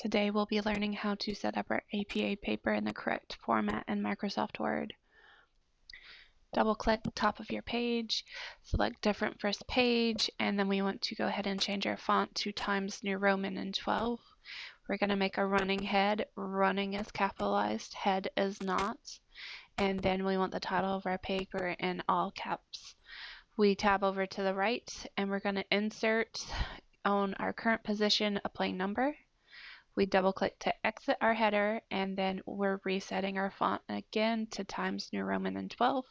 Today we'll be learning how to set up our APA paper in the correct format in Microsoft Word. Double click top of your page, select different first page, and then we want to go ahead and change our font to Times New Roman and 12. We're going to make a running head. Running is capitalized, head is not. And then we want the title of our paper in all caps. We tab over to the right and we're going to insert on our current position a plain number we double click to exit our header and then we're resetting our font again to Times New Roman and 12.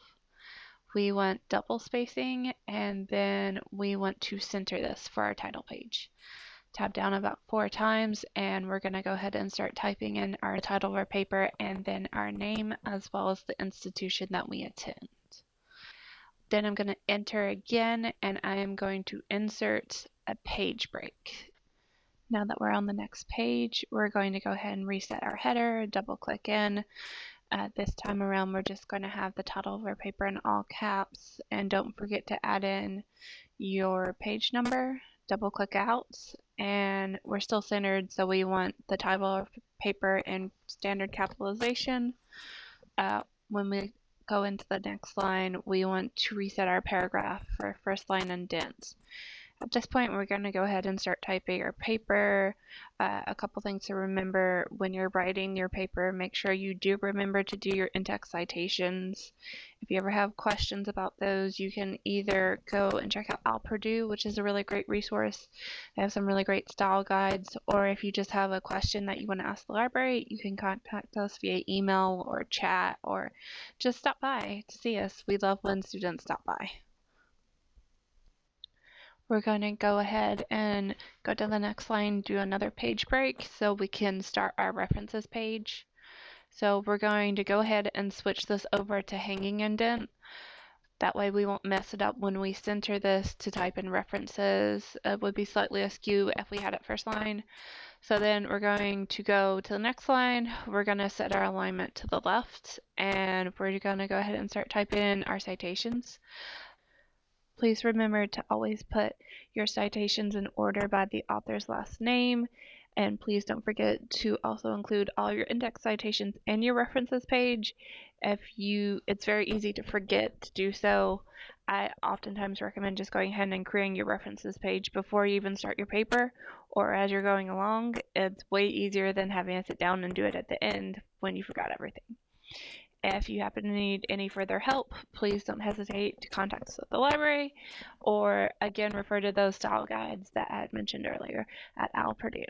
We want double spacing and then we want to center this for our title page. Tap down about four times and we're going to go ahead and start typing in our title of our paper and then our name as well as the institution that we attend. Then I'm going to enter again and I am going to insert a page break. Now that we're on the next page, we're going to go ahead and reset our header, double click in. Uh, this time around, we're just going to have the title of our paper in all caps. And don't forget to add in your page number, double click out, and we're still centered, so we want the title of paper in standard capitalization. Uh, when we go into the next line, we want to reset our paragraph for first line indents. At this point, we're going to go ahead and start typing our paper. Uh, a couple things to remember when you're writing your paper, make sure you do remember to do your in-text citations. If you ever have questions about those, you can either go and check out OWL Purdue, which is a really great resource. They have some really great style guides, or if you just have a question that you want to ask the library, you can contact us via email or chat, or just stop by to see us. We love when students stop by we're going to go ahead and go to the next line, do another page break so we can start our references page. So we're going to go ahead and switch this over to hanging indent. That way we won't mess it up when we center this to type in references. It would be slightly askew if we had it first line. So then we're going to go to the next line. We're going to set our alignment to the left and we're going to go ahead and start typing in our citations. Please remember to always put your citations in order by the author's last name. And please don't forget to also include all your in-text citations in your references page. If you, it's very easy to forget to do so. I oftentimes recommend just going ahead and creating your references page before you even start your paper or as you're going along. It's way easier than having to sit down and do it at the end when you forgot everything. If you happen to need any further help, please don't hesitate to contact us at the library or again refer to those style guides that I had mentioned earlier at OWL Purdue.